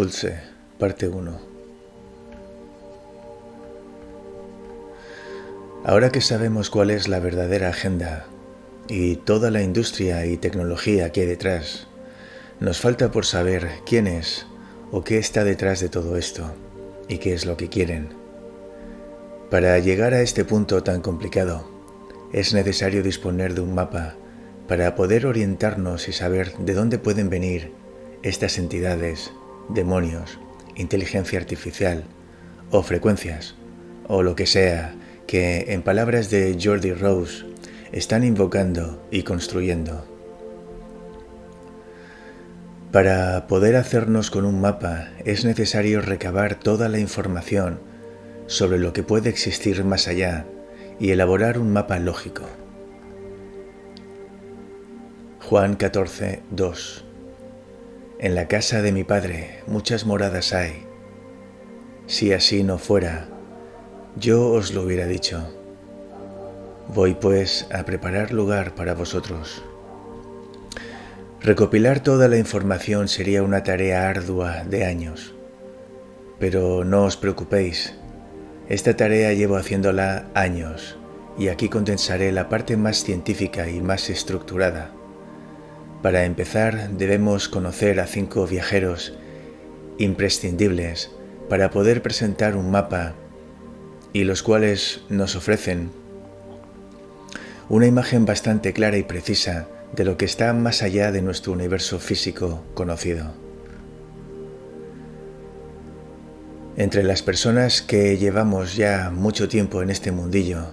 Fulse, parte 1. Ahora que sabemos cuál es la verdadera agenda y toda la industria y tecnología que hay detrás, nos falta por saber quién es o qué está detrás de todo esto y qué es lo que quieren. Para llegar a este punto tan complicado, es necesario disponer de un mapa para poder orientarnos y saber de dónde pueden venir estas entidades demonios, inteligencia artificial o frecuencias o lo que sea que en palabras de Jordi Rose están invocando y construyendo. Para poder hacernos con un mapa es necesario recabar toda la información sobre lo que puede existir más allá y elaborar un mapa lógico. Juan 14, 2 en la casa de mi Padre muchas moradas hay. Si así no fuera, yo os lo hubiera dicho. Voy pues a preparar lugar para vosotros. Recopilar toda la información sería una tarea ardua de años. Pero no os preocupéis, esta tarea llevo haciéndola años y aquí condensaré la parte más científica y más estructurada. Para empezar, debemos conocer a cinco viajeros imprescindibles para poder presentar un mapa y los cuales nos ofrecen una imagen bastante clara y precisa de lo que está más allá de nuestro universo físico conocido. Entre las personas que llevamos ya mucho tiempo en este mundillo,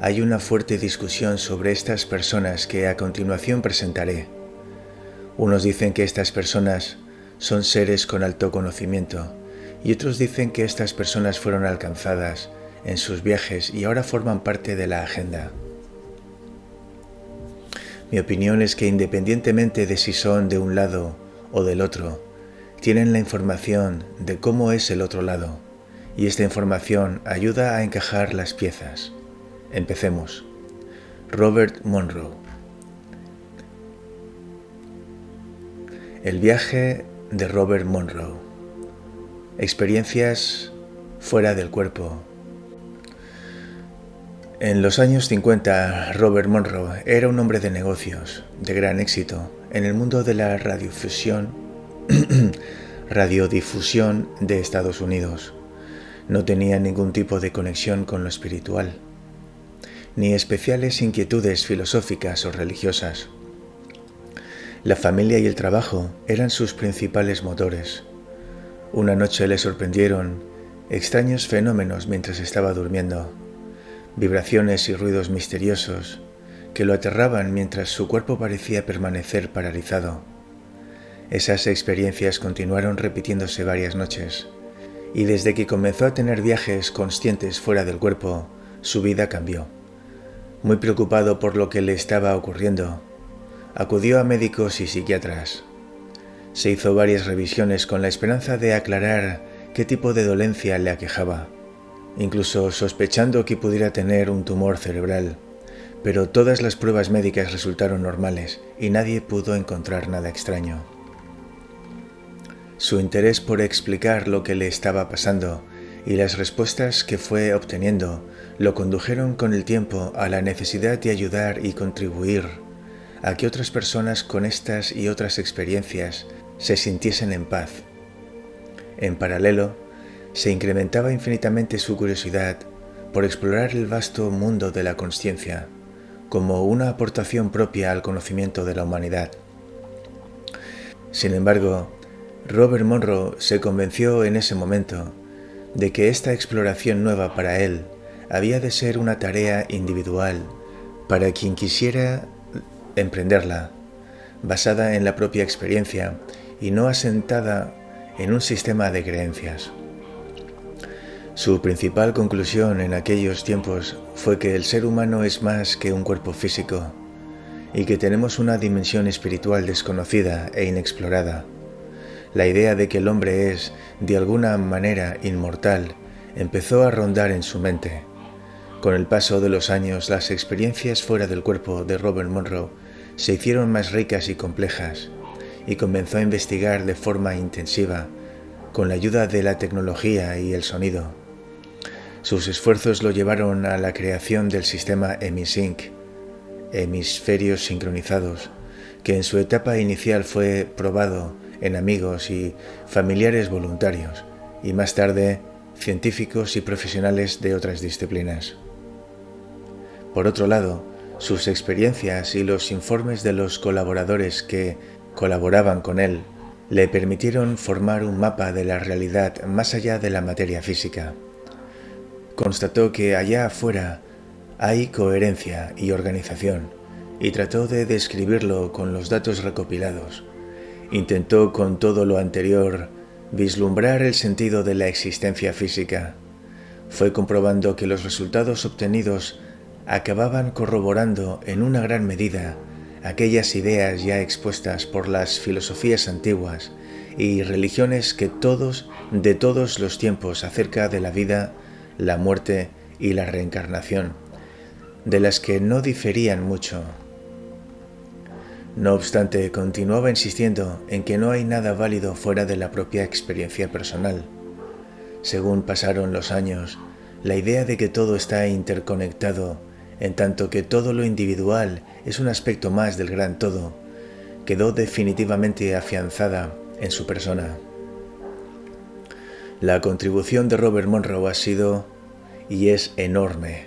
hay una fuerte discusión sobre estas personas que a continuación presentaré. Unos dicen que estas personas son seres con alto conocimiento y otros dicen que estas personas fueron alcanzadas en sus viajes y ahora forman parte de la agenda. Mi opinión es que independientemente de si son de un lado o del otro, tienen la información de cómo es el otro lado y esta información ayuda a encajar las piezas. Empecemos. Robert Monroe El viaje de Robert Monroe. Experiencias fuera del cuerpo. En los años 50, Robert Monroe era un hombre de negocios de gran éxito en el mundo de la radiofusión, radiodifusión de Estados Unidos. No tenía ningún tipo de conexión con lo espiritual, ni especiales inquietudes filosóficas o religiosas. La familia y el trabajo eran sus principales motores. Una noche le sorprendieron extraños fenómenos mientras estaba durmiendo, vibraciones y ruidos misteriosos que lo aterraban mientras su cuerpo parecía permanecer paralizado. Esas experiencias continuaron repitiéndose varias noches, y desde que comenzó a tener viajes conscientes fuera del cuerpo, su vida cambió. Muy preocupado por lo que le estaba ocurriendo, acudió a médicos y psiquiatras. Se hizo varias revisiones con la esperanza de aclarar qué tipo de dolencia le aquejaba, incluso sospechando que pudiera tener un tumor cerebral, pero todas las pruebas médicas resultaron normales y nadie pudo encontrar nada extraño. Su interés por explicar lo que le estaba pasando y las respuestas que fue obteniendo lo condujeron con el tiempo a la necesidad de ayudar y contribuir a que otras personas con estas y otras experiencias se sintiesen en paz. En paralelo, se incrementaba infinitamente su curiosidad por explorar el vasto mundo de la conciencia como una aportación propia al conocimiento de la humanidad. Sin embargo, Robert Monroe se convenció en ese momento de que esta exploración nueva para él había de ser una tarea individual para quien quisiera emprenderla, basada en la propia experiencia y no asentada en un sistema de creencias. Su principal conclusión en aquellos tiempos fue que el ser humano es más que un cuerpo físico y que tenemos una dimensión espiritual desconocida e inexplorada. La idea de que el hombre es, de alguna manera, inmortal empezó a rondar en su mente. Con el paso de los años, las experiencias fuera del cuerpo de Robert Monroe se hicieron más ricas y complejas, y comenzó a investigar de forma intensiva con la ayuda de la tecnología y el sonido. Sus esfuerzos lo llevaron a la creación del sistema Emisync, hemisferios sincronizados, que en su etapa inicial fue probado en amigos y familiares voluntarios, y más tarde científicos y profesionales de otras disciplinas. Por otro lado, sus experiencias y los informes de los colaboradores que colaboraban con él le permitieron formar un mapa de la realidad más allá de la materia física. Constató que allá afuera hay coherencia y organización y trató de describirlo con los datos recopilados. Intentó con todo lo anterior vislumbrar el sentido de la existencia física. Fue comprobando que los resultados obtenidos acababan corroborando en una gran medida aquellas ideas ya expuestas por las filosofías antiguas y religiones que todos, de todos los tiempos acerca de la vida, la muerte y la reencarnación, de las que no diferían mucho. No obstante, continuaba insistiendo en que no hay nada válido fuera de la propia experiencia personal. Según pasaron los años, la idea de que todo está interconectado en tanto que todo lo individual es un aspecto más del gran todo, quedó definitivamente afianzada en su persona. La contribución de Robert Monroe ha sido y es enorme.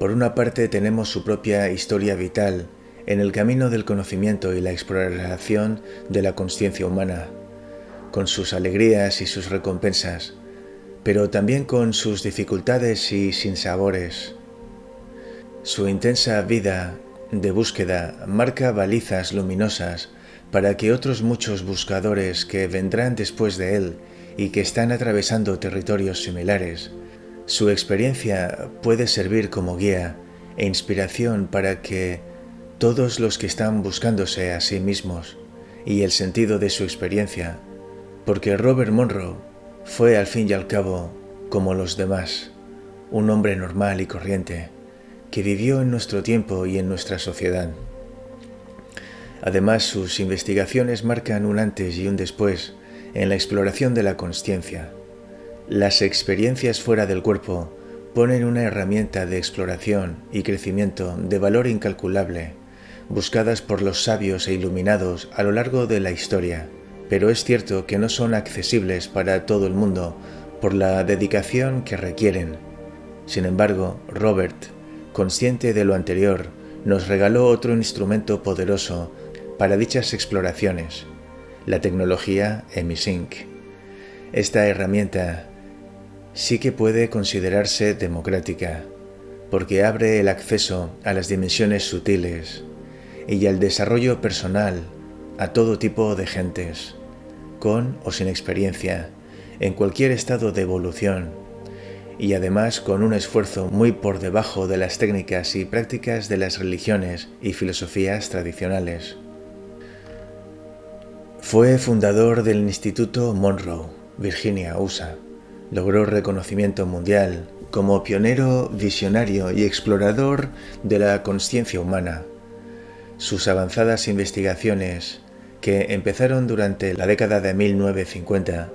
Por una parte tenemos su propia historia vital en el camino del conocimiento y la exploración de la conciencia humana, con sus alegrías y sus recompensas, pero también con sus dificultades y sinsabores, su intensa vida de búsqueda marca balizas luminosas para que otros muchos buscadores que vendrán después de él y que están atravesando territorios similares, su experiencia puede servir como guía e inspiración para que todos los que están buscándose a sí mismos y el sentido de su experiencia, porque Robert Monroe fue al fin y al cabo como los demás, un hombre normal y corriente, que vivió en nuestro tiempo y en nuestra sociedad. Además, sus investigaciones marcan un antes y un después en la exploración de la consciencia. Las experiencias fuera del cuerpo ponen una herramienta de exploración y crecimiento de valor incalculable, buscadas por los sabios e iluminados a lo largo de la historia, pero es cierto que no son accesibles para todo el mundo por la dedicación que requieren. Sin embargo, Robert consciente de lo anterior, nos regaló otro instrumento poderoso para dichas exploraciones, la tecnología Emisync. Esta herramienta sí que puede considerarse democrática, porque abre el acceso a las dimensiones sutiles y al desarrollo personal a todo tipo de gentes, con o sin experiencia, en cualquier estado de evolución y además con un esfuerzo muy por debajo de las técnicas y prácticas de las religiones y filosofías tradicionales. Fue fundador del Instituto Monroe, Virginia, USA. Logró reconocimiento mundial como pionero, visionario y explorador de la conciencia humana. Sus avanzadas investigaciones, que empezaron durante la década de 1950,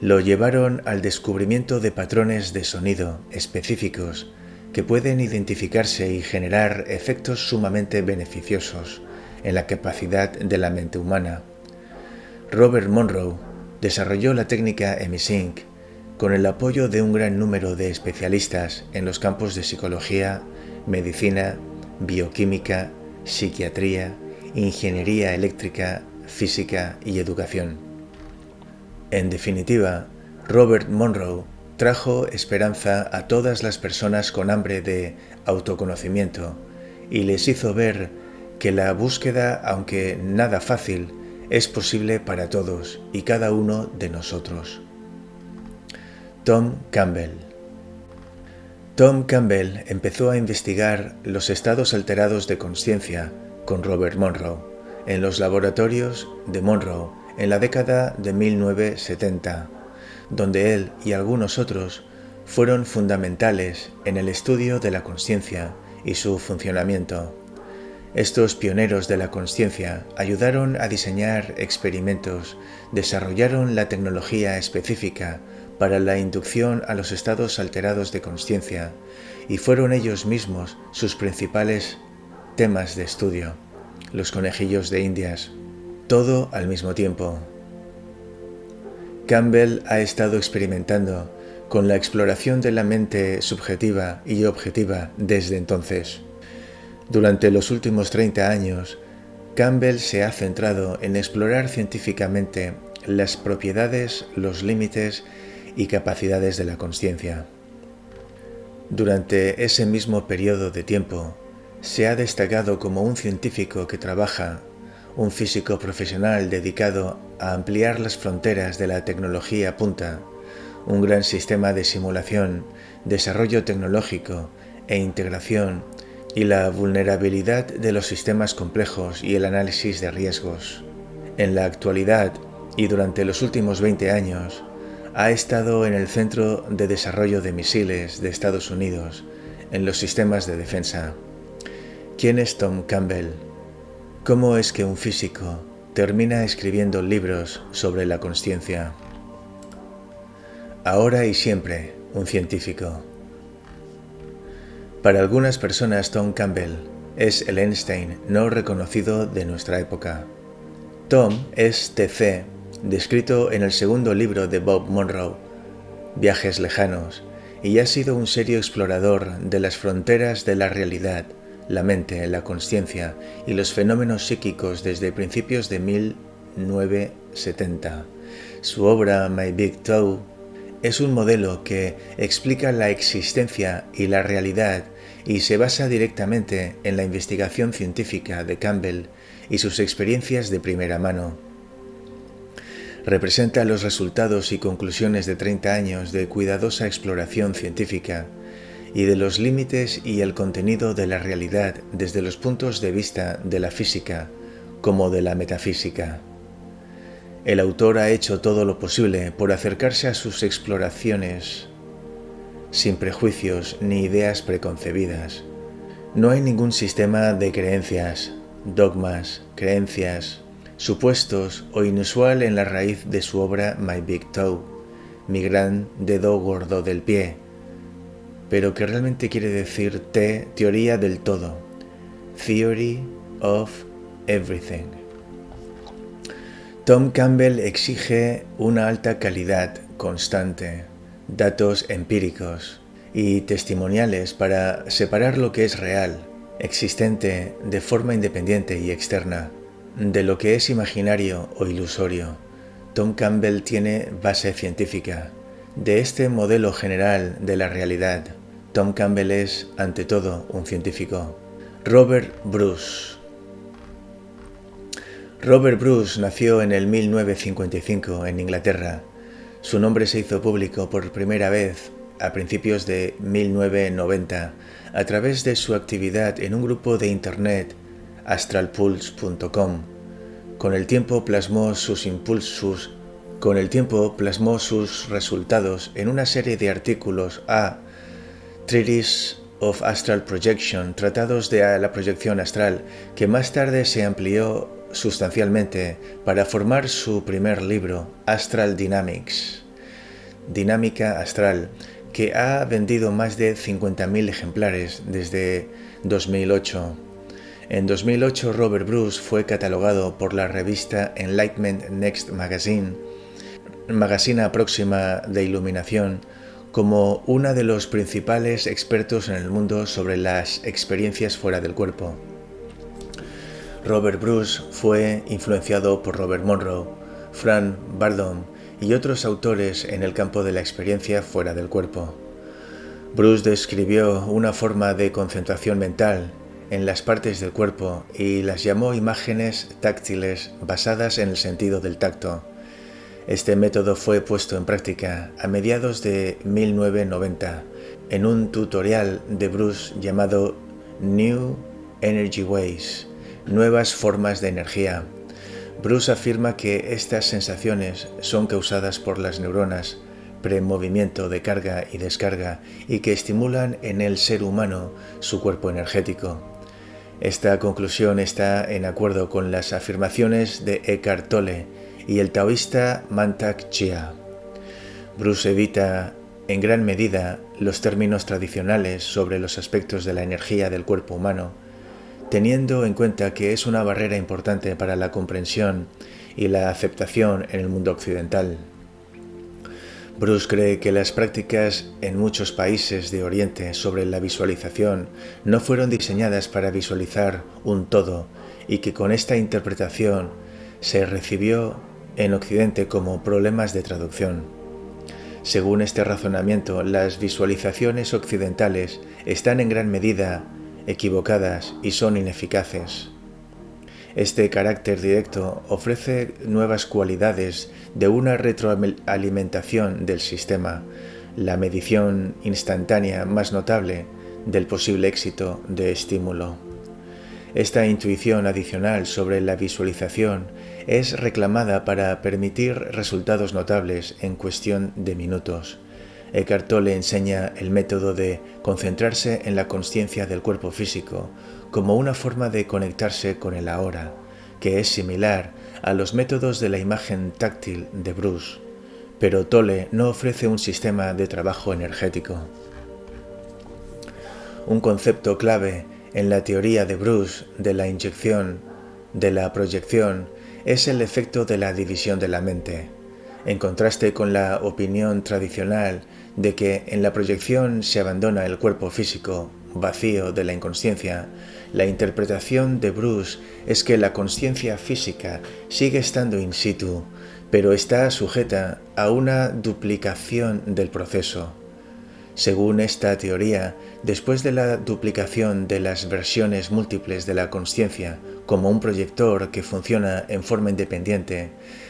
lo llevaron al descubrimiento de patrones de sonido específicos que pueden identificarse y generar efectos sumamente beneficiosos en la capacidad de la mente humana. Robert Monroe desarrolló la técnica Emisync con el apoyo de un gran número de especialistas en los campos de psicología, medicina, bioquímica, psiquiatría, ingeniería eléctrica, física y educación. En definitiva, Robert Monroe trajo esperanza a todas las personas con hambre de autoconocimiento y les hizo ver que la búsqueda, aunque nada fácil, es posible para todos y cada uno de nosotros. Tom Campbell Tom Campbell empezó a investigar los estados alterados de conciencia con Robert Monroe en los laboratorios de Monroe en la década de 1970, donde él y algunos otros fueron fundamentales en el estudio de la conciencia y su funcionamiento. Estos pioneros de la conciencia ayudaron a diseñar experimentos, desarrollaron la tecnología específica para la inducción a los estados alterados de conciencia y fueron ellos mismos sus principales temas de estudio, los conejillos de indias, todo al mismo tiempo. Campbell ha estado experimentando con la exploración de la mente subjetiva y objetiva desde entonces. Durante los últimos 30 años, Campbell se ha centrado en explorar científicamente las propiedades, los límites y capacidades de la conciencia. Durante ese mismo periodo de tiempo, se ha destacado como un científico que trabaja, un físico profesional dedicado a ampliar las fronteras de la tecnología punta, un gran sistema de simulación, desarrollo tecnológico e integración y la vulnerabilidad de los sistemas complejos y el análisis de riesgos. En la actualidad y durante los últimos 20 años, ha estado en el Centro de Desarrollo de Misiles de Estados Unidos, en los sistemas de defensa. ¿Quién es Tom Campbell? ¿Cómo es que un físico termina escribiendo libros sobre la conciencia? Ahora y siempre, un científico. Para algunas personas Tom Campbell es el Einstein no reconocido de nuestra época. Tom es TC, descrito en el segundo libro de Bob Monroe, Viajes lejanos, y ha sido un serio explorador de las fronteras de la realidad, la mente, la conciencia y los fenómenos psíquicos desde principios de 1970. Su obra My Big Toe es un modelo que explica la existencia y la realidad y se basa directamente en la investigación científica de Campbell y sus experiencias de primera mano. Representa los resultados y conclusiones de 30 años de cuidadosa exploración científica y de los límites y el contenido de la realidad desde los puntos de vista de la física como de la metafísica. El autor ha hecho todo lo posible por acercarse a sus exploraciones sin prejuicios ni ideas preconcebidas. No hay ningún sistema de creencias, dogmas, creencias, supuestos o inusual en la raíz de su obra My Big Toe, mi gran dedo gordo del pie, pero que realmente quiere decir T, teoría del todo, Theory of Everything. Tom Campbell exige una alta calidad constante, datos empíricos y testimoniales para separar lo que es real, existente de forma independiente y externa, de lo que es imaginario o ilusorio. Tom Campbell tiene base científica. De este modelo general de la realidad, Tom Campbell es, ante todo, un científico. Robert Bruce Robert Bruce nació en el 1955 en Inglaterra su nombre se hizo público por primera vez a principios de 1990 a través de su actividad en un grupo de internet astralpulse.com. Con el tiempo plasmó sus impulsos, con el tiempo plasmó sus resultados en una serie de artículos a Treatise of Astral Projection, tratados de la proyección astral, que más tarde se amplió sustancialmente para formar su primer libro, Astral Dynamics, Dinámica Astral, que ha vendido más de 50.000 ejemplares desde 2008. En 2008 Robert Bruce fue catalogado por la revista Enlightenment Next Magazine, magazina próxima de iluminación, como uno de los principales expertos en el mundo sobre las experiencias fuera del cuerpo. Robert Bruce fue influenciado por Robert Monroe, Fran Bardon y otros autores en el campo de la experiencia fuera del cuerpo. Bruce describió una forma de concentración mental en las partes del cuerpo y las llamó imágenes táctiles basadas en el sentido del tacto. Este método fue puesto en práctica a mediados de 1990 en un tutorial de Bruce llamado New Energy Ways, nuevas formas de energía. Bruce afirma que estas sensaciones son causadas por las neuronas premovimiento de carga y descarga y que estimulan en el ser humano su cuerpo energético. Esta conclusión está en acuerdo con las afirmaciones de Eckhart Tolle y el taoísta Mantak Chia. Bruce evita en gran medida los términos tradicionales sobre los aspectos de la energía del cuerpo humano, teniendo en cuenta que es una barrera importante para la comprensión y la aceptación en el mundo occidental. Bruce cree que las prácticas en muchos países de Oriente sobre la visualización no fueron diseñadas para visualizar un todo y que con esta interpretación se recibió en Occidente como problemas de traducción. Según este razonamiento, las visualizaciones occidentales están en gran medida equivocadas y son ineficaces. Este carácter directo ofrece nuevas cualidades de una retroalimentación del sistema, la medición instantánea más notable del posible éxito de estímulo. Esta intuición adicional sobre la visualización es reclamada para permitir resultados notables en cuestión de minutos. Eckhart Tolle enseña el método de concentrarse en la conciencia del cuerpo físico como una forma de conectarse con el ahora, que es similar a los métodos de la imagen táctil de Bruce, pero Tolle no ofrece un sistema de trabajo energético. Un concepto clave en la teoría de Bruce de la inyección, de la proyección, es el efecto de la división de la mente, en contraste con la opinión tradicional de que en la proyección se abandona el cuerpo físico vacío de la inconsciencia, la interpretación de Bruce es que la conciencia física sigue estando in situ, pero está sujeta a una duplicación del proceso. Según esta teoría, después de la duplicación de las versiones múltiples de la conciencia como un proyector que funciona en forma independiente,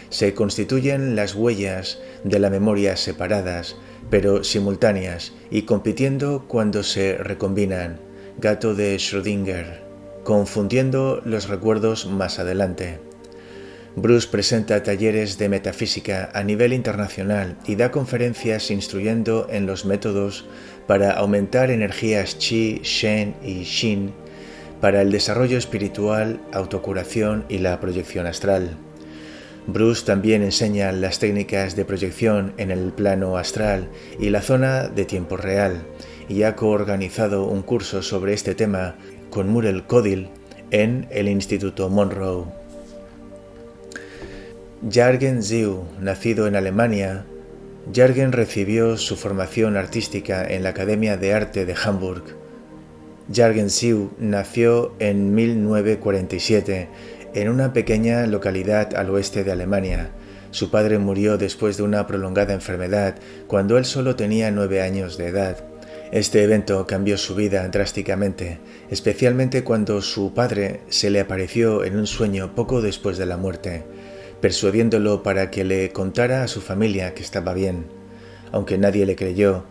se constituyen las huellas de la memoria separadas, pero simultáneas y compitiendo cuando se recombinan, gato de Schrödinger, confundiendo los recuerdos más adelante. Bruce presenta talleres de metafísica a nivel internacional y da conferencias instruyendo en los métodos para aumentar energías chi, shen y shin para el desarrollo espiritual, autocuración y la proyección astral. Bruce también enseña las técnicas de proyección en el plano astral y la zona de tiempo real, y ha coorganizado un curso sobre este tema con Murel Codil en el Instituto Monroe. Jürgen Ziu, nacido en Alemania, Jürgen recibió su formación artística en la Academia de Arte de Hamburg. Jürgen Ziu nació en 1947 en una pequeña localidad al oeste de Alemania. Su padre murió después de una prolongada enfermedad cuando él solo tenía nueve años de edad. Este evento cambió su vida drásticamente, especialmente cuando su padre se le apareció en un sueño poco después de la muerte, persuadiéndolo para que le contara a su familia que estaba bien. Aunque nadie le creyó,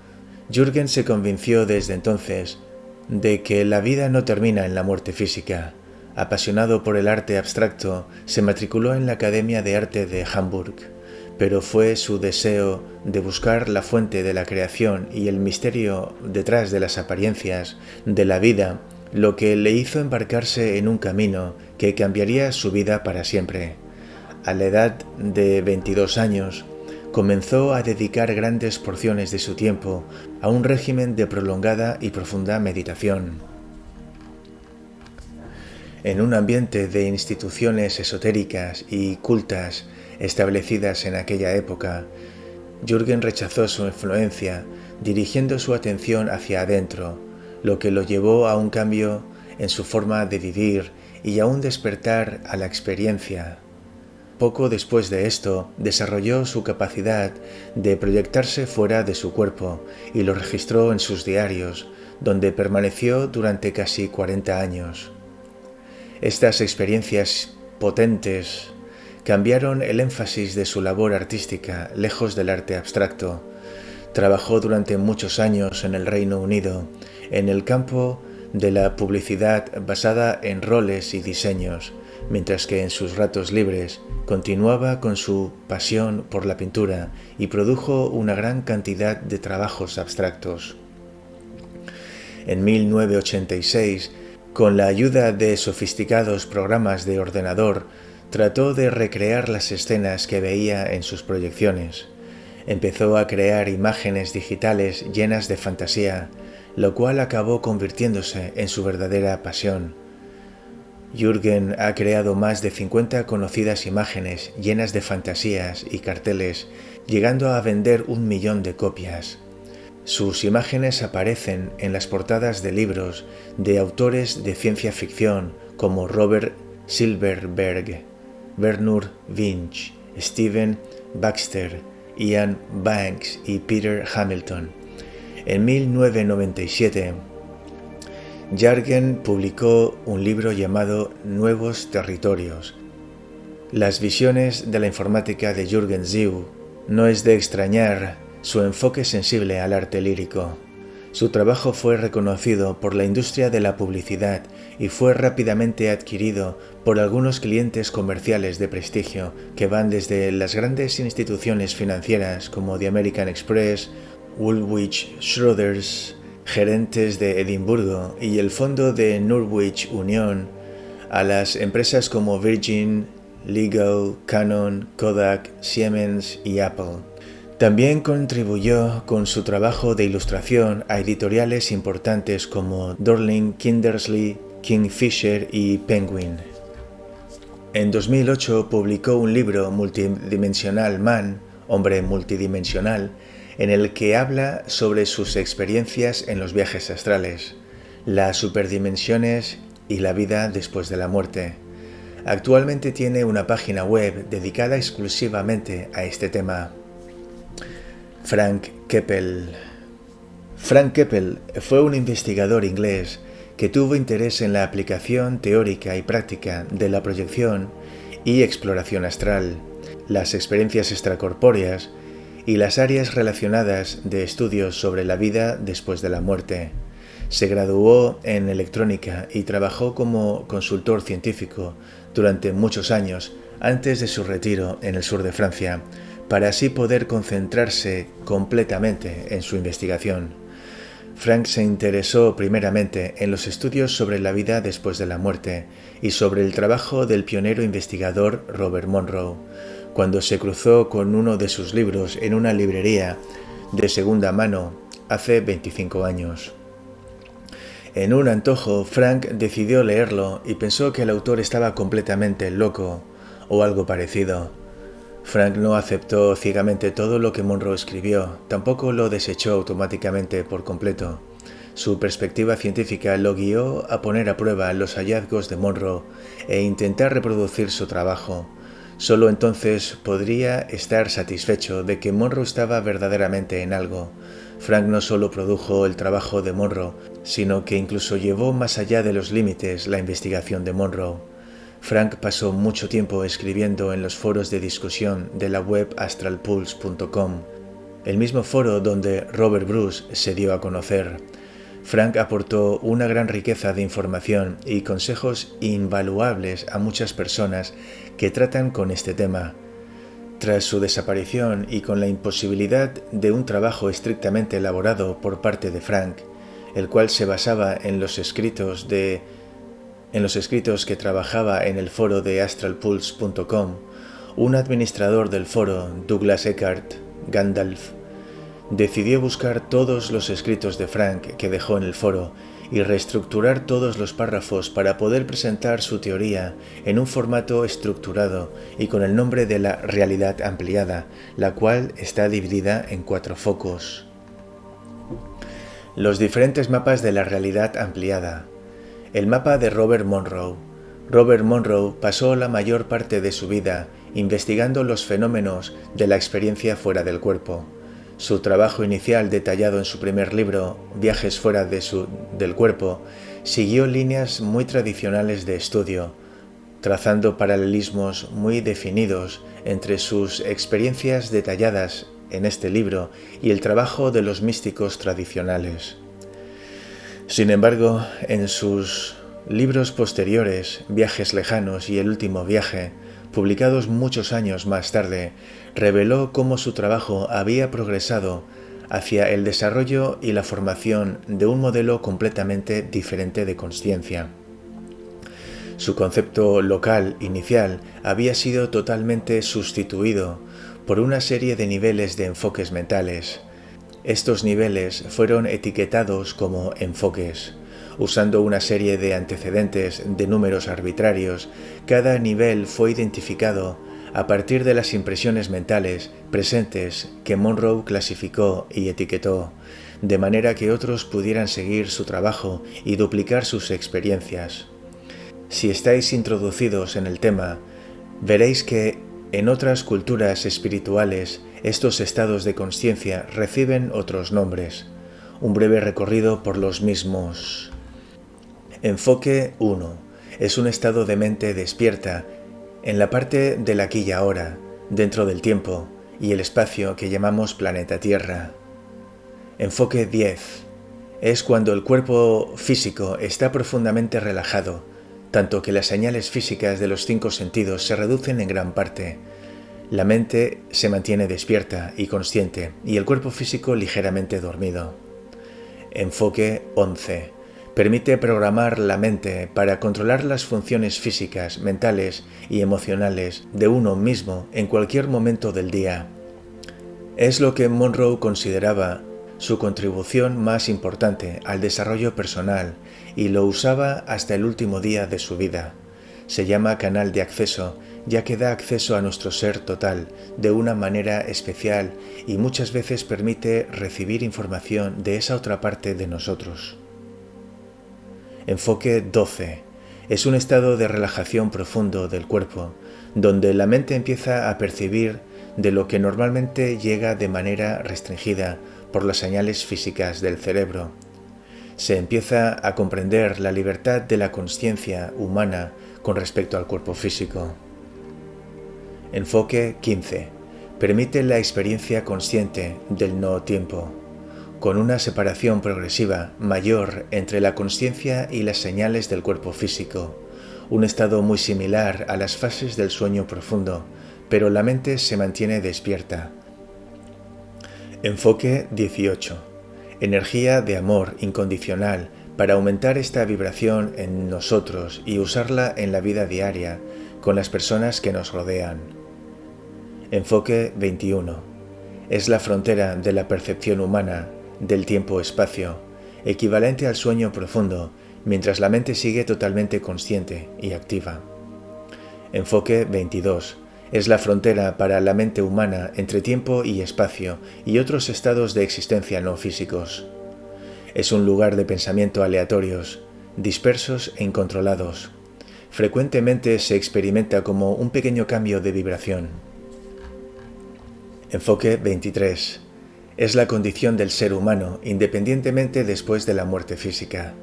Jürgen se convenció desde entonces de que la vida no termina en la muerte física, Apasionado por el arte abstracto, se matriculó en la Academia de Arte de Hamburg, pero fue su deseo de buscar la fuente de la creación y el misterio detrás de las apariencias de la vida lo que le hizo embarcarse en un camino que cambiaría su vida para siempre. A la edad de 22 años, comenzó a dedicar grandes porciones de su tiempo a un régimen de prolongada y profunda meditación en un ambiente de instituciones esotéricas y cultas establecidas en aquella época, Jürgen rechazó su influencia, dirigiendo su atención hacia adentro, lo que lo llevó a un cambio en su forma de vivir y a un despertar a la experiencia. Poco después de esto, desarrolló su capacidad de proyectarse fuera de su cuerpo y lo registró en sus diarios, donde permaneció durante casi 40 años. Estas experiencias potentes cambiaron el énfasis de su labor artística lejos del arte abstracto. Trabajó durante muchos años en el Reino Unido en el campo de la publicidad basada en roles y diseños, mientras que en sus ratos libres continuaba con su pasión por la pintura y produjo una gran cantidad de trabajos abstractos. En 1986 Con la ayuda de sofisticados programas de ordenador, trató de recrear las escenas que veía en sus proyecciones. Empezó a crear imágenes digitales llenas de fantasía, lo cual acabó convirtiéndose en su verdadera pasión. Jürgen ha creado más de 50 conocidas imágenes llenas de fantasías y carteles, llegando a vender un millón de copias. Sus imágenes aparecen en las portadas de libros de autores de ciencia ficción como Robert Silverberg, Bernard Winch, Steven Baxter, Ian Banks y Peter Hamilton. En 1997, Jargen publicó un libro llamado Nuevos Territorios. Las visiones de la informática de Jürgen Ziu no es de extrañar su enfoque sensible al arte lírico. Su trabajo fue reconocido por la industria de la publicidad y fue rápidamente adquirido por algunos clientes comerciales de prestigio que van desde las grandes instituciones financieras como The American Express, Woolwich Schroeders, gerentes de Edimburgo y el fondo de Norwich Union, a las empresas como Virgin, Legal, Canon, Kodak, Siemens y Apple. También contribuyó con su trabajo de ilustración a editoriales importantes como Dorling, Kindersley, Kingfisher y Penguin. En 2008 publicó un libro multidimensional Man, Hombre Multidimensional, en el que habla sobre sus experiencias en los viajes astrales, las superdimensiones y la vida después de la muerte. Actualmente tiene una página web dedicada exclusivamente a este tema. Frank Keppel Frank Keppel fue un investigador inglés que tuvo interés en la aplicación teórica y práctica de la proyección y exploración astral, las experiencias extracorpóreas y las áreas relacionadas de estudios sobre la vida después de la muerte. Se graduó en electrónica y trabajó como consultor científico durante muchos años antes de su retiro en el sur de Francia, para así poder concentrarse completamente en su investigación. Frank se interesó primeramente en los estudios sobre la vida después de la muerte y sobre el trabajo del pionero investigador Robert Monroe, cuando se cruzó con uno de sus libros en una librería de segunda mano hace 25 años. En un antojo, Frank decidió leerlo y pensó que el autor estaba completamente loco o algo parecido. Frank no aceptó ciegamente todo lo que Monroe escribió, tampoco lo desechó automáticamente por completo. Su perspectiva científica lo guió a poner a prueba los hallazgos de Monroe e intentar reproducir su trabajo. Solo entonces podría estar satisfecho de que Monroe estaba verdaderamente en algo. Frank no solo produjo el trabajo de Monroe, sino que incluso llevó más allá de los límites la investigación de Monroe. Frank pasó mucho tiempo escribiendo en los foros de discusión de la web astralpulse.com, el mismo foro donde Robert Bruce se dio a conocer. Frank aportó una gran riqueza de información y consejos invaluables a muchas personas que tratan con este tema. Tras su desaparición y con la imposibilidad de un trabajo estrictamente elaborado por parte de Frank, el cual se basaba en los escritos de en los escritos que trabajaba en el foro de astralpulse.com, un administrador del foro, Douglas Eckhart Gandalf, decidió buscar todos los escritos de Frank que dejó en el foro y reestructurar todos los párrafos para poder presentar su teoría en un formato estructurado y con el nombre de la realidad ampliada, la cual está dividida en cuatro focos. Los diferentes mapas de la realidad ampliada, el mapa de Robert Monroe. Robert Monroe pasó la mayor parte de su vida investigando los fenómenos de la experiencia fuera del cuerpo. Su trabajo inicial detallado en su primer libro, Viajes fuera de su, del cuerpo, siguió líneas muy tradicionales de estudio, trazando paralelismos muy definidos entre sus experiencias detalladas en este libro y el trabajo de los místicos tradicionales. Sin embargo, en sus libros posteriores, Viajes lejanos y El último viaje, publicados muchos años más tarde, reveló cómo su trabajo había progresado hacia el desarrollo y la formación de un modelo completamente diferente de conciencia. Su concepto local inicial había sido totalmente sustituido por una serie de niveles de enfoques mentales. Estos niveles fueron etiquetados como enfoques. Usando una serie de antecedentes de números arbitrarios, cada nivel fue identificado a partir de las impresiones mentales presentes que Monroe clasificó y etiquetó, de manera que otros pudieran seguir su trabajo y duplicar sus experiencias. Si estáis introducidos en el tema, veréis que en otras culturas espirituales estos estados de conciencia reciben otros nombres. Un breve recorrido por los mismos. Enfoque 1. Es un estado de mente despierta en la parte del aquí y ahora, dentro del tiempo y el espacio que llamamos planeta Tierra. Enfoque 10. Es cuando el cuerpo físico está profundamente relajado, tanto que las señales físicas de los cinco sentidos se reducen en gran parte. La mente se mantiene despierta y consciente y el cuerpo físico ligeramente dormido. Enfoque 11 permite programar la mente para controlar las funciones físicas, mentales y emocionales de uno mismo en cualquier momento del día. Es lo que Monroe consideraba su contribución más importante al desarrollo personal y lo usaba hasta el último día de su vida. Se llama canal de acceso ya que da acceso a nuestro ser total de una manera especial y muchas veces permite recibir información de esa otra parte de nosotros. Enfoque 12. Es un estado de relajación profundo del cuerpo, donde la mente empieza a percibir de lo que normalmente llega de manera restringida por las señales físicas del cerebro. Se empieza a comprender la libertad de la conciencia humana con respecto al cuerpo físico. Enfoque 15. Permite la experiencia consciente del no tiempo con una separación progresiva mayor entre la conciencia y las señales del cuerpo físico, un estado muy similar a las fases del sueño profundo, pero la mente se mantiene despierta. Enfoque 18. Energía de amor incondicional para aumentar esta vibración en nosotros y usarla en la vida diaria con las personas que nos rodean. Enfoque 21. Es la frontera de la percepción humana del tiempo-espacio, equivalente al sueño profundo, mientras la mente sigue totalmente consciente y activa. Enfoque 22. Es la frontera para la mente humana entre tiempo y espacio y otros estados de existencia no físicos. Es un lugar de pensamiento aleatorios, dispersos e incontrolados. Frecuentemente se experimenta como un pequeño cambio de vibración. Enfoque 23 es la condición del ser humano independientemente después de la muerte física.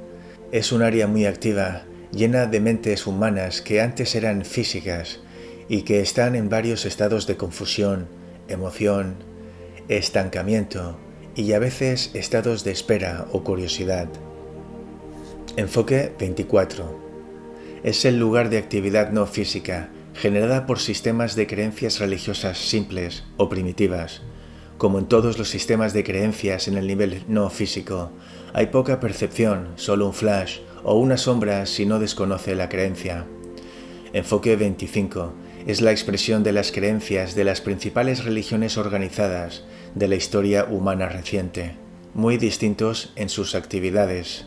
Es un área muy activa, llena de mentes humanas que antes eran físicas y que están en varios estados de confusión, emoción, estancamiento y a veces estados de espera o curiosidad. Enfoque 24. Es el lugar de actividad no física generada por sistemas de creencias religiosas simples o primitivas, como en todos los sistemas de creencias en el nivel no físico, hay poca percepción, solo un flash o una sombra si no desconoce la creencia. Enfoque 25 es la expresión de las creencias de las principales religiones organizadas de la historia humana reciente, muy distintos en sus actividades.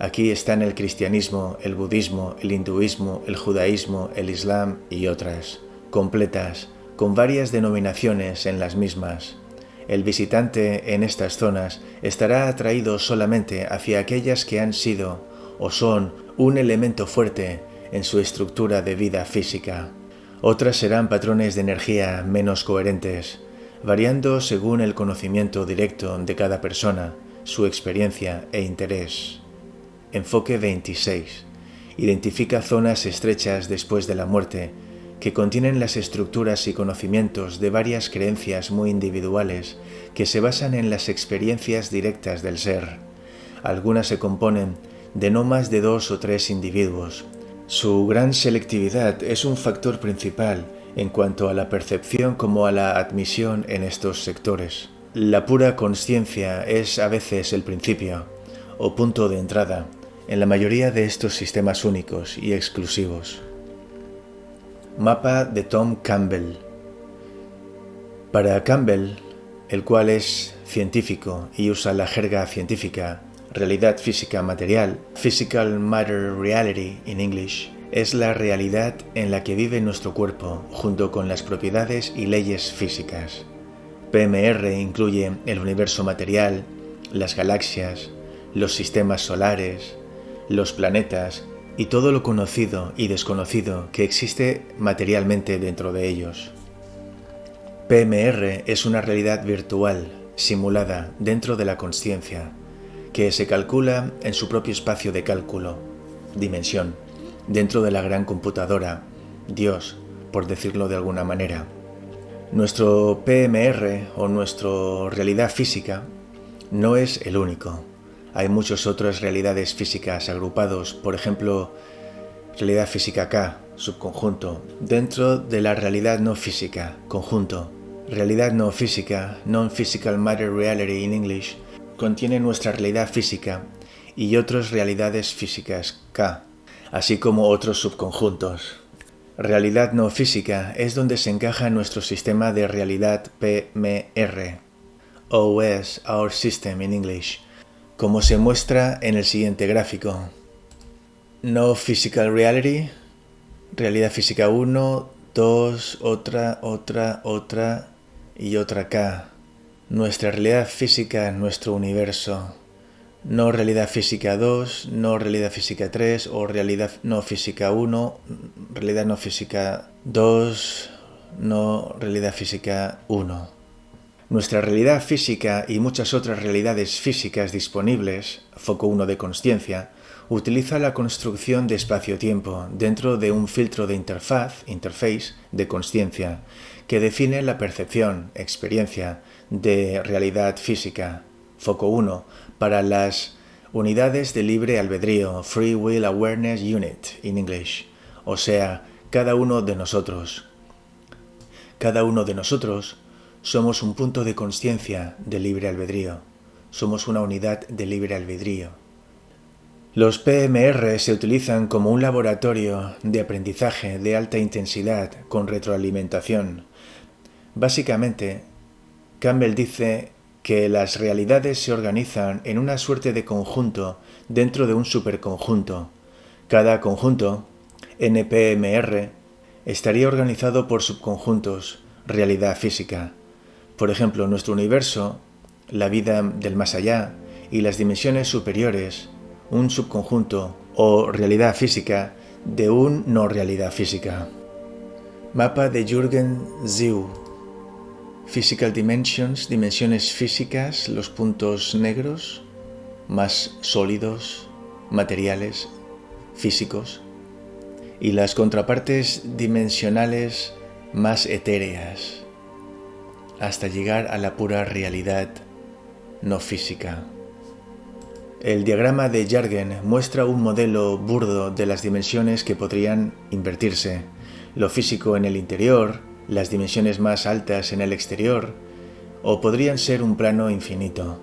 Aquí están el cristianismo, el budismo, el hinduismo, el judaísmo, el islam y otras, completas, con varias denominaciones en las mismas. El visitante en estas zonas estará atraído solamente hacia aquellas que han sido o son un elemento fuerte en su estructura de vida física. Otras serán patrones de energía menos coherentes, variando según el conocimiento directo de cada persona, su experiencia e interés. Enfoque 26. Identifica zonas estrechas después de la muerte que contienen las estructuras y conocimientos de varias creencias muy individuales que se basan en las experiencias directas del ser. Algunas se componen de no más de dos o tres individuos. Su gran selectividad es un factor principal en cuanto a la percepción como a la admisión en estos sectores. La pura conciencia es a veces el principio o punto de entrada en la mayoría de estos sistemas únicos y exclusivos. Mapa de Tom Campbell Para Campbell, el cual es científico y usa la jerga científica, realidad física material, physical matter reality in English, es la realidad en la que vive nuestro cuerpo junto con las propiedades y leyes físicas. PMR incluye el universo material, las galaxias, los sistemas solares, los planetas y todo lo conocido y desconocido que existe materialmente dentro de ellos. PMR es una realidad virtual, simulada dentro de la conciencia, que se calcula en su propio espacio de cálculo, dimensión, dentro de la gran computadora, Dios, por decirlo de alguna manera. Nuestro PMR o nuestra realidad física no es el único. Hay muchas otras realidades físicas agrupados, por ejemplo, realidad física K, subconjunto, dentro de la realidad no física, conjunto. Realidad no física, non-physical matter reality in English, contiene nuestra realidad física y otras realidades físicas K, así como otros subconjuntos. Realidad no física es donde se encaja nuestro sistema de realidad PMR, OS, Our System in English, como se muestra en el siguiente gráfico. No Physical Reality, realidad física 1, 2, otra, otra, otra y otra K. Nuestra realidad física, nuestro universo no realidad física 2, no realidad física 3 o realidad no física 1, realidad no física 2, no realidad física 1. Nuestra realidad física y muchas otras realidades físicas disponibles, foco 1 de consciencia, utiliza la construcción de espacio-tiempo dentro de un filtro de interfaz, interface, de consciencia, que define la percepción, experiencia, de realidad física, foco 1, para las unidades de libre albedrío, Free Will Awareness Unit in English, o sea, cada uno de nosotros. Cada uno de nosotros somos un punto de conciencia de libre albedrío, somos una unidad de libre albedrío. Los PMR se utilizan como un laboratorio de aprendizaje de alta intensidad con retroalimentación. Básicamente, Campbell dice que las realidades se organizan en una suerte de conjunto dentro de un superconjunto. Cada conjunto, NPMR, estaría organizado por subconjuntos, realidad física. Por ejemplo, nuestro universo, la vida del más allá y las dimensiones superiores, un subconjunto o realidad física de un no realidad física. Mapa de Jürgen Ziu Physical Dimensions, dimensiones físicas, los puntos negros, más sólidos, materiales, físicos, y las contrapartes dimensionales más etéreas, hasta llegar a la pura realidad no física. El diagrama de Jargen muestra un modelo burdo de las dimensiones que podrían invertirse, lo físico en el interior, las dimensiones más altas en el exterior, o podrían ser un plano infinito.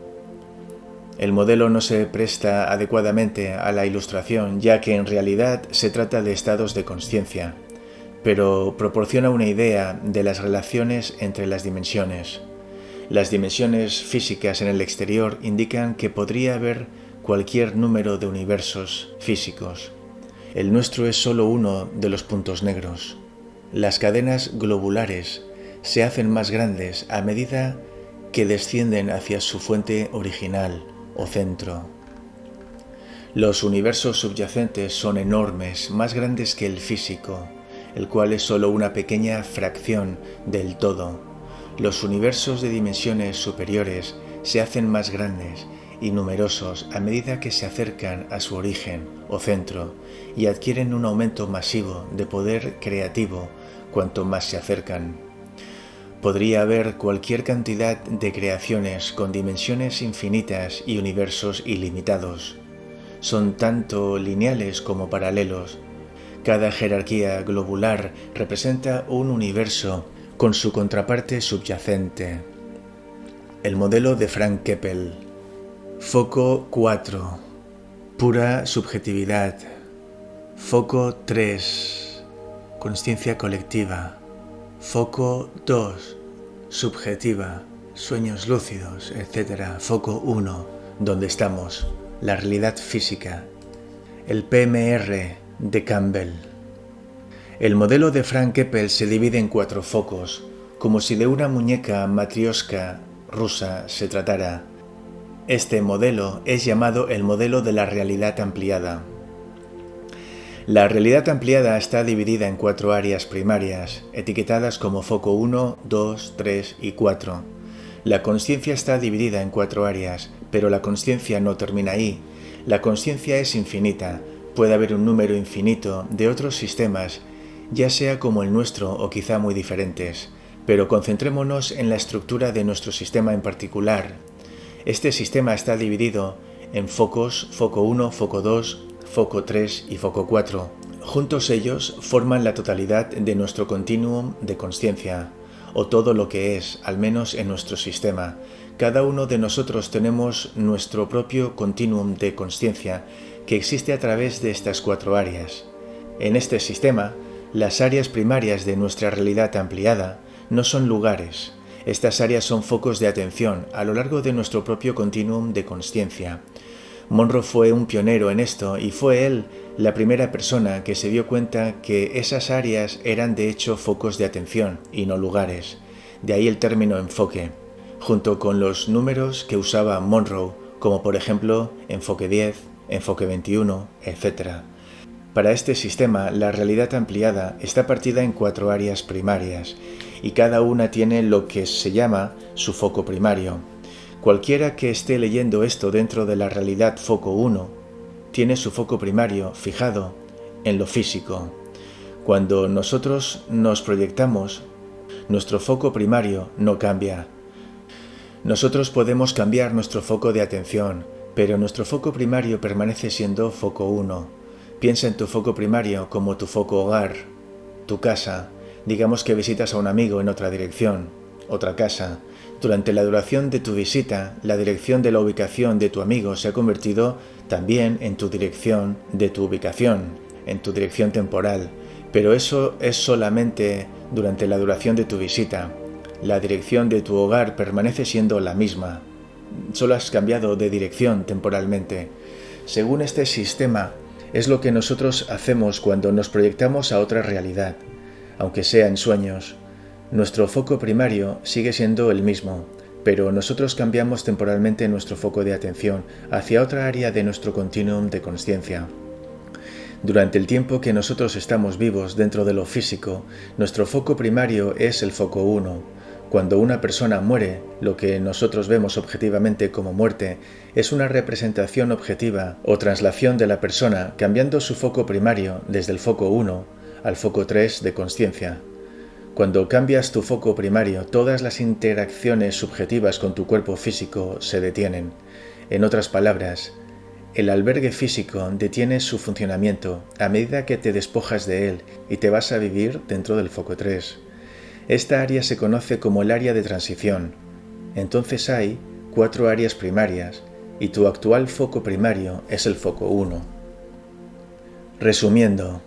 El modelo no se presta adecuadamente a la ilustración, ya que en realidad se trata de estados de conciencia, pero proporciona una idea de las relaciones entre las dimensiones. Las dimensiones físicas en el exterior indican que podría haber cualquier número de universos físicos. El nuestro es solo uno de los puntos negros. Las cadenas globulares se hacen más grandes a medida que descienden hacia su fuente original o centro. Los universos subyacentes son enormes, más grandes que el físico, el cual es solo una pequeña fracción del todo. Los universos de dimensiones superiores se hacen más grandes y numerosos a medida que se acercan a su origen o centro y adquieren un aumento masivo de poder creativo cuanto más se acercan. Podría haber cualquier cantidad de creaciones con dimensiones infinitas y universos ilimitados. Son tanto lineales como paralelos. Cada jerarquía globular representa un universo con su contraparte subyacente. El modelo de Frank Keppel. Foco 4. Pura subjetividad. Foco 3. Conciencia colectiva. Foco 2. Subjetiva. Sueños lúcidos, etc. Foco 1. Donde estamos. La realidad física. El PMR de Campbell. El modelo de Frank Keppel se divide en cuatro focos, como si de una muñeca matrioska rusa se tratara. Este modelo es llamado el modelo de la realidad ampliada. La realidad ampliada está dividida en cuatro áreas primarias, etiquetadas como foco 1, 2, 3 y 4. La conciencia está dividida en cuatro áreas, pero la conciencia no termina ahí. La conciencia es infinita, puede haber un número infinito de otros sistemas ya sea como el nuestro o quizá muy diferentes, pero concentrémonos en la estructura de nuestro sistema en particular. Este sistema está dividido en focos, foco 1, foco 2, foco 3 y foco 4. Juntos ellos forman la totalidad de nuestro continuum de conciencia, o todo lo que es, al menos en nuestro sistema. Cada uno de nosotros tenemos nuestro propio continuum de conciencia que existe a través de estas cuatro áreas. En este sistema, las áreas primarias de nuestra realidad ampliada no son lugares. Estas áreas son focos de atención a lo largo de nuestro propio continuum de conciencia. Monroe fue un pionero en esto y fue él la primera persona que se dio cuenta que esas áreas eran de hecho focos de atención y no lugares. De ahí el término enfoque, junto con los números que usaba Monroe, como por ejemplo enfoque 10, enfoque 21, etc. Para este sistema, la realidad ampliada está partida en cuatro áreas primarias y cada una tiene lo que se llama su foco primario. Cualquiera que esté leyendo esto dentro de la realidad foco 1 tiene su foco primario fijado en lo físico. Cuando nosotros nos proyectamos, nuestro foco primario no cambia. Nosotros podemos cambiar nuestro foco de atención, pero nuestro foco primario permanece siendo foco 1. Piensa en tu foco primario como tu foco hogar, tu casa. Digamos que visitas a un amigo en otra dirección, otra casa. Durante la duración de tu visita, la dirección de la ubicación de tu amigo se ha convertido también en tu dirección de tu ubicación, en tu dirección temporal. Pero eso es solamente durante la duración de tu visita. La dirección de tu hogar permanece siendo la misma. Solo has cambiado de dirección temporalmente. Según este sistema, es lo que nosotros hacemos cuando nos proyectamos a otra realidad, aunque sea en sueños. Nuestro foco primario sigue siendo el mismo, pero nosotros cambiamos temporalmente nuestro foco de atención hacia otra área de nuestro continuum de conciencia. Durante el tiempo que nosotros estamos vivos dentro de lo físico, nuestro foco primario es el foco 1, cuando una persona muere, lo que nosotros vemos objetivamente como muerte es una representación objetiva o traslación de la persona cambiando su foco primario desde el foco 1 al foco 3 de conciencia. Cuando cambias tu foco primario, todas las interacciones subjetivas con tu cuerpo físico se detienen. En otras palabras, el albergue físico detiene su funcionamiento a medida que te despojas de él y te vas a vivir dentro del foco 3. Esta área se conoce como el área de transición. Entonces hay cuatro áreas primarias y tu actual foco primario es el foco 1. Resumiendo,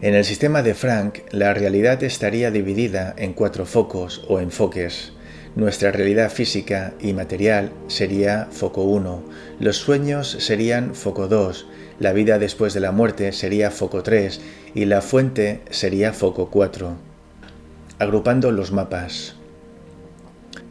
en el sistema de Frank, la realidad estaría dividida en cuatro focos o enfoques. Nuestra realidad física y material sería foco 1, los sueños serían foco 2, la vida después de la muerte sería foco 3 y la fuente sería foco 4 agrupando los mapas.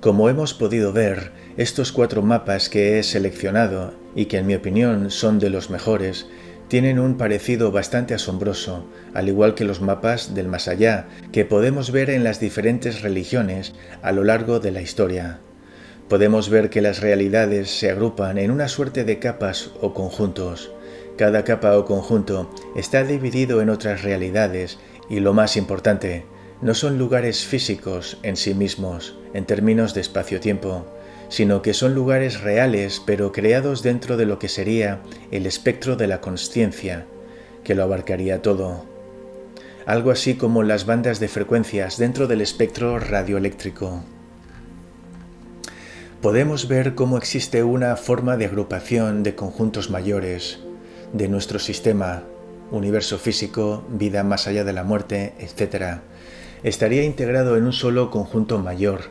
Como hemos podido ver, estos cuatro mapas que he seleccionado y que en mi opinión son de los mejores, tienen un parecido bastante asombroso, al igual que los mapas del más allá que podemos ver en las diferentes religiones a lo largo de la historia. Podemos ver que las realidades se agrupan en una suerte de capas o conjuntos. Cada capa o conjunto está dividido en otras realidades y lo más importante, no son lugares físicos en sí mismos, en términos de espacio-tiempo, sino que son lugares reales pero creados dentro de lo que sería el espectro de la consciencia, que lo abarcaría todo. Algo así como las bandas de frecuencias dentro del espectro radioeléctrico. Podemos ver cómo existe una forma de agrupación de conjuntos mayores. de nuestro sistema, universo físico, vida más allá de la muerte, etc., estaría integrado en un solo conjunto mayor,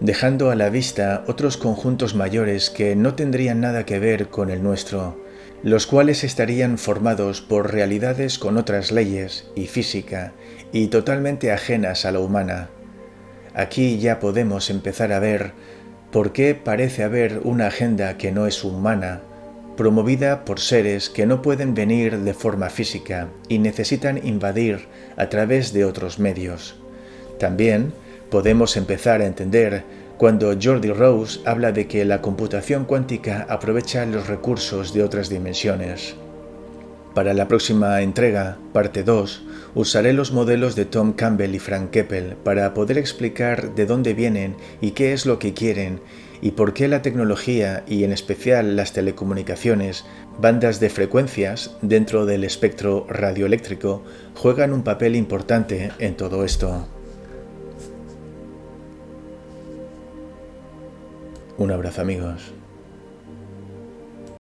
dejando a la vista otros conjuntos mayores que no tendrían nada que ver con el nuestro, los cuales estarían formados por realidades con otras leyes y física y totalmente ajenas a la humana. Aquí ya podemos empezar a ver por qué parece haber una agenda que no es humana, promovida por seres que no pueden venir de forma física y necesitan invadir a través de otros medios. También podemos empezar a entender cuando Jordi Rose habla de que la computación cuántica aprovecha los recursos de otras dimensiones. Para la próxima entrega, parte 2, usaré los modelos de Tom Campbell y Frank Keppel para poder explicar de dónde vienen y qué es lo que quieren y por qué la tecnología y en especial las telecomunicaciones, bandas de frecuencias dentro del espectro radioeléctrico, juegan un papel importante en todo esto. Un abrazo amigos.